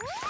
Woo!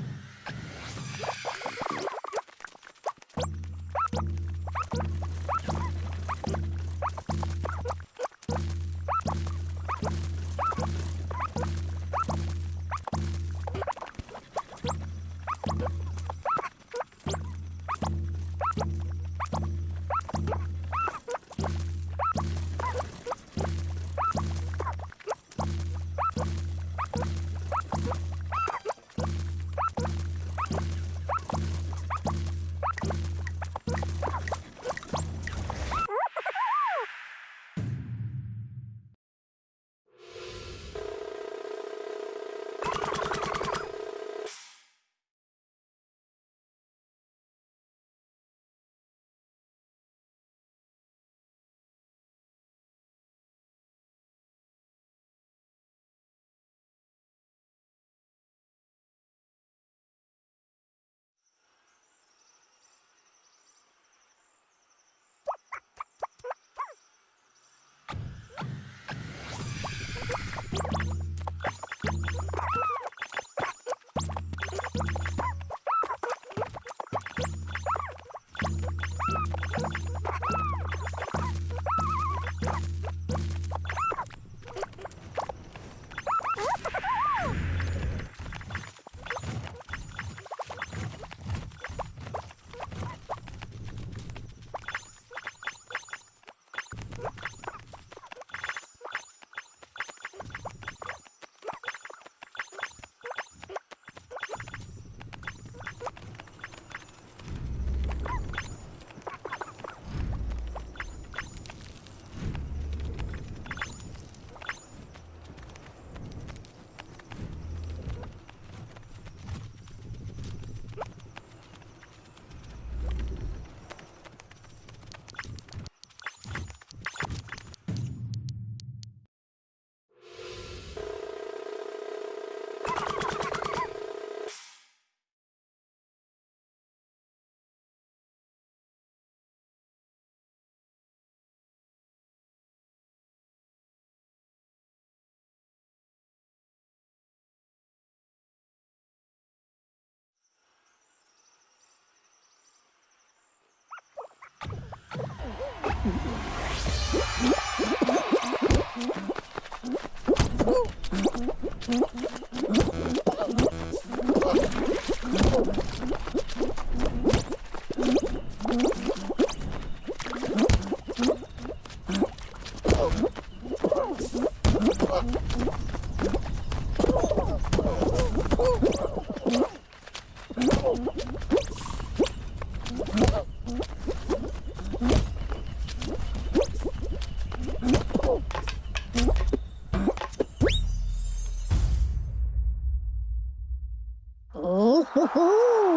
you Yeah. 呜 呼